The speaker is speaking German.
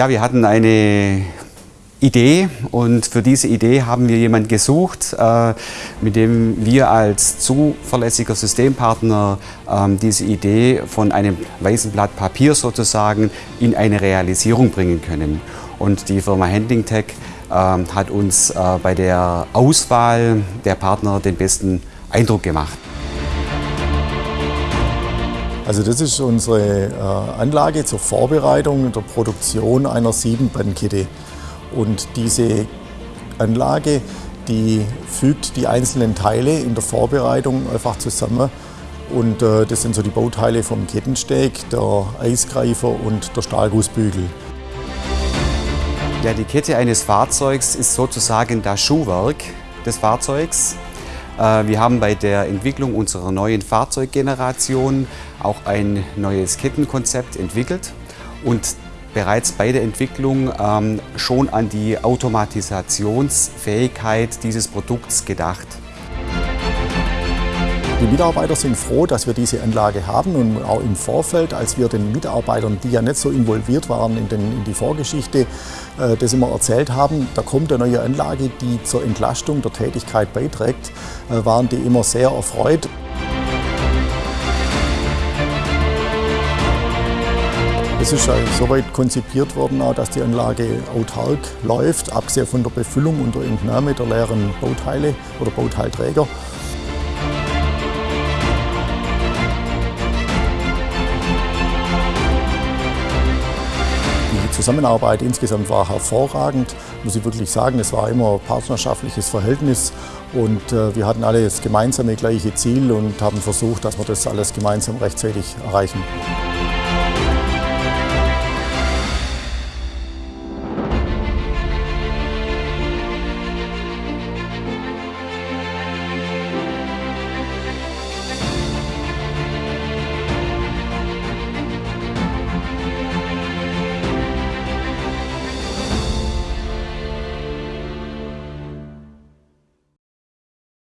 Ja, wir hatten eine Idee und für diese Idee haben wir jemanden gesucht, äh, mit dem wir als zuverlässiger Systempartner ähm, diese Idee von einem weißen Blatt Papier sozusagen in eine Realisierung bringen können. Und die Firma Handling Tech ähm, hat uns äh, bei der Auswahl der Partner den besten Eindruck gemacht. Also das ist unsere äh, Anlage zur Vorbereitung der Produktion einer Siebenbandkette. Und diese Anlage, die fügt die einzelnen Teile in der Vorbereitung einfach zusammen. Und äh, das sind so die Bauteile vom Kettensteg, der Eisgreifer und der Stahlgussbügel. Ja, die Kette eines Fahrzeugs ist sozusagen das Schuhwerk des Fahrzeugs. Äh, wir haben bei der Entwicklung unserer neuen Fahrzeuggeneration auch ein neues Kettenkonzept entwickelt und bereits bei der Entwicklung ähm, schon an die Automatisationsfähigkeit dieses Produkts gedacht. Die Mitarbeiter sind froh, dass wir diese Anlage haben und auch im Vorfeld, als wir den Mitarbeitern, die ja nicht so involviert waren in, den, in die Vorgeschichte, äh, das immer erzählt haben, da kommt eine neue Anlage, die zur Entlastung der Tätigkeit beiträgt, äh, waren die immer sehr erfreut. Es ist soweit konzipiert worden, dass die Anlage autark läuft, abgesehen von der Befüllung und der Entnahme der leeren Bauteile oder Bauteilträger. Zusammenarbeit insgesamt war hervorragend, muss ich wirklich sagen. Es war immer ein partnerschaftliches Verhältnis und äh, wir hatten alle das gemeinsame gleiche Ziel und haben versucht, dass wir das alles gemeinsam rechtzeitig erreichen.